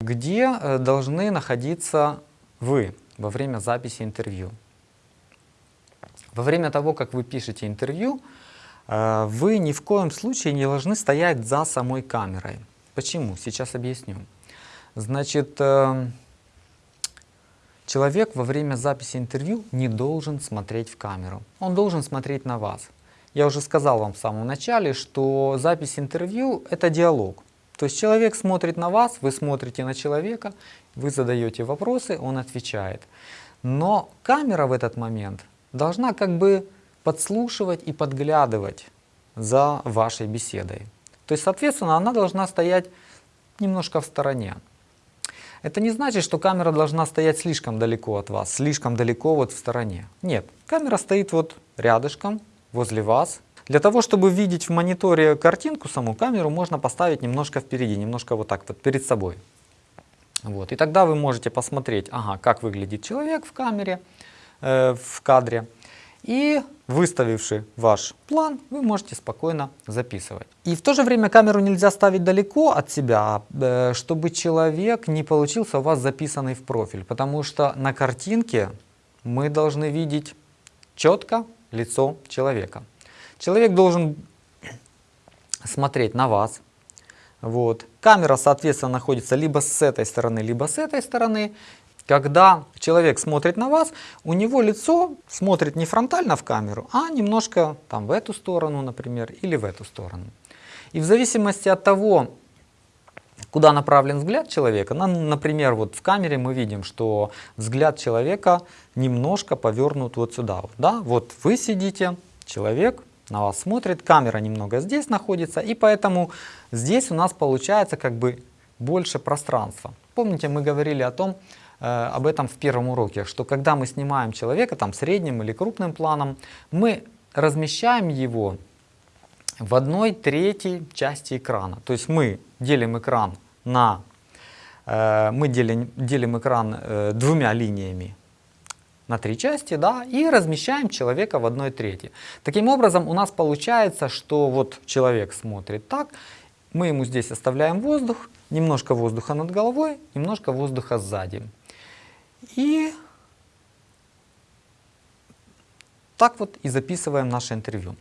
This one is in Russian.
Где э, должны находиться вы во время записи интервью? Во время того, как вы пишете интервью, э, вы ни в коем случае не должны стоять за самой камерой. Почему? Сейчас объясню. Значит, э, человек во время записи интервью не должен смотреть в камеру. Он должен смотреть на вас. Я уже сказал вам в самом начале, что запись интервью — это диалог. То есть человек смотрит на вас, вы смотрите на человека, вы задаете вопросы, он отвечает. Но камера в этот момент должна как бы подслушивать и подглядывать за вашей беседой. То есть, соответственно, она должна стоять немножко в стороне. Это не значит, что камера должна стоять слишком далеко от вас, слишком далеко вот в стороне. Нет, камера стоит вот рядышком, возле вас, для того, чтобы видеть в мониторе картинку, саму камеру можно поставить немножко впереди, немножко вот так вот перед собой. Вот. И тогда вы можете посмотреть, ага, как выглядит человек в камере, э, в кадре. И выставивший ваш план, вы можете спокойно записывать. И в то же время камеру нельзя ставить далеко от себя, э, чтобы человек не получился у вас записанный в профиль. Потому что на картинке мы должны видеть четко лицо человека. Человек должен смотреть на вас. Вот. Камера, соответственно, находится либо с этой стороны, либо с этой стороны. Когда человек смотрит на вас, у него лицо смотрит не фронтально в камеру, а немножко там в эту сторону, например, или в эту сторону. И в зависимости от того, куда направлен взгляд человека, например, вот в камере мы видим, что взгляд человека немножко повернут вот сюда. Да? Вот вы сидите, человек на вас смотрит, камера немного здесь находится, и поэтому здесь у нас получается как бы больше пространства. Помните, мы говорили о том, э, об этом в первом уроке, что когда мы снимаем человека там средним или крупным планом, мы размещаем его в одной третьей части экрана. То есть мы делим экран на э, мы делим, делим экран э, двумя линиями на три части, да, и размещаем человека в одной трети. Таким образом, у нас получается, что вот человек смотрит так, мы ему здесь оставляем воздух, немножко воздуха над головой, немножко воздуха сзади. И так вот и записываем наше интервью.